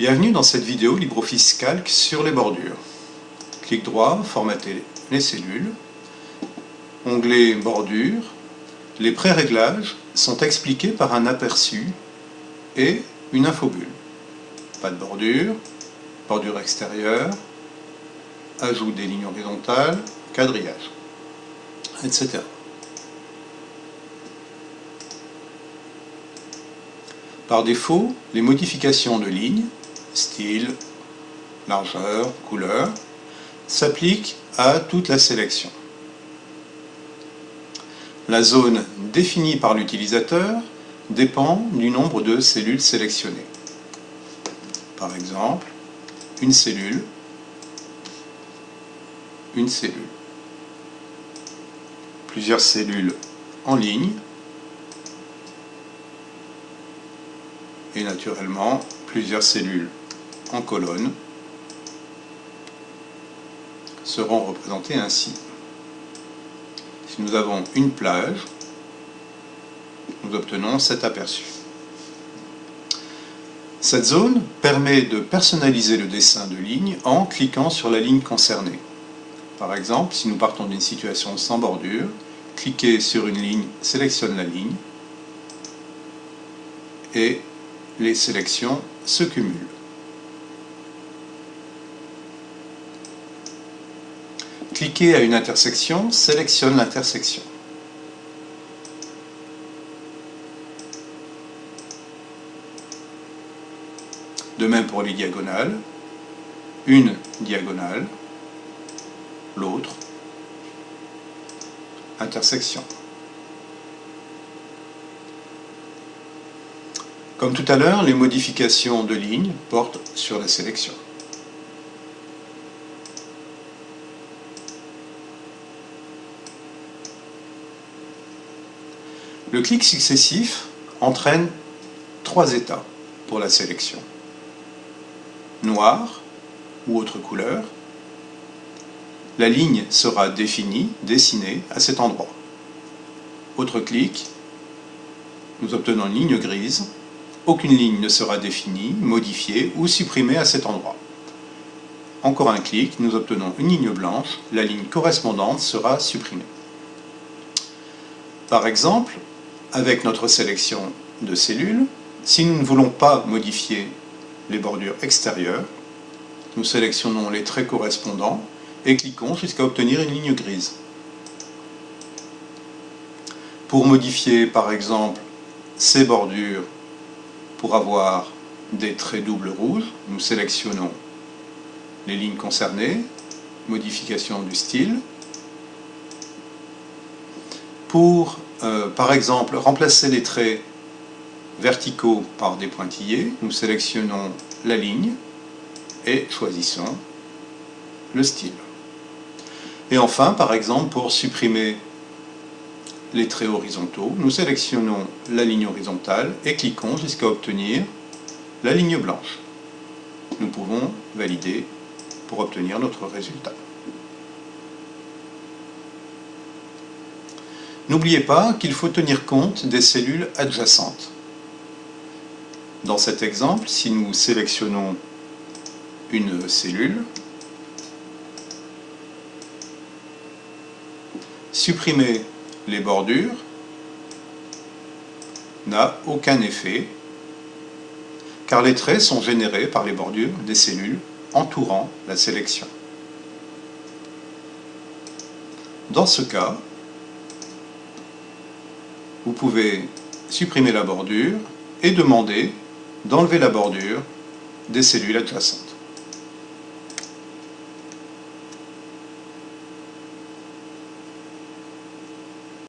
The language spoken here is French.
Bienvenue dans cette vidéo LibreOffice Calc sur les bordures. Clic droit, formater les cellules. Onglet bordure. Les pré-réglages sont expliqués par un aperçu et une infobulle. Pas de bordure, bordure extérieure, ajout des lignes horizontales, quadrillage, etc. Par défaut, les modifications de lignes, style, largeur, couleur, s'appliquent à toute la sélection. La zone définie par l'utilisateur dépend du nombre de cellules sélectionnées. Par exemple, une cellule, une cellule. Plusieurs cellules en ligne, et naturellement plusieurs cellules en seront représentées ainsi. Si nous avons une plage, nous obtenons cet aperçu. Cette zone permet de personnaliser le dessin de ligne en cliquant sur la ligne concernée. Par exemple, si nous partons d'une situation sans bordure, cliquez sur une ligne sélectionne la ligne et les sélections se cumulent. Cliquez à une intersection, sélectionne l'intersection. De même pour les diagonales, une diagonale, l'autre, intersection. Comme tout à l'heure, les modifications de ligne portent sur la sélection. Le clic successif entraîne trois états pour la sélection. Noir ou autre couleur. La ligne sera définie, dessinée à cet endroit. Autre clic, nous obtenons une ligne grise aucune ligne ne sera définie, modifiée ou supprimée à cet endroit. Encore un clic, nous obtenons une ligne blanche, la ligne correspondante sera supprimée. Par exemple, avec notre sélection de cellules, si nous ne voulons pas modifier les bordures extérieures, nous sélectionnons les traits correspondants et cliquons jusqu'à obtenir une ligne grise. Pour modifier par exemple ces bordures pour avoir des traits doubles rouges, nous sélectionnons les lignes concernées, modification du style. Pour, euh, par exemple, remplacer les traits verticaux par des pointillés, nous sélectionnons la ligne et choisissons le style. Et enfin, par exemple, pour supprimer les traits horizontaux, nous sélectionnons la ligne horizontale et cliquons jusqu'à obtenir la ligne blanche. Nous pouvons valider pour obtenir notre résultat. N'oubliez pas qu'il faut tenir compte des cellules adjacentes. Dans cet exemple, si nous sélectionnons une cellule, supprimer les bordures n'a aucun effet car les traits sont générés par les bordures des cellules entourant la sélection. Dans ce cas, vous pouvez supprimer la bordure et demander d'enlever la bordure des cellules adjacentes.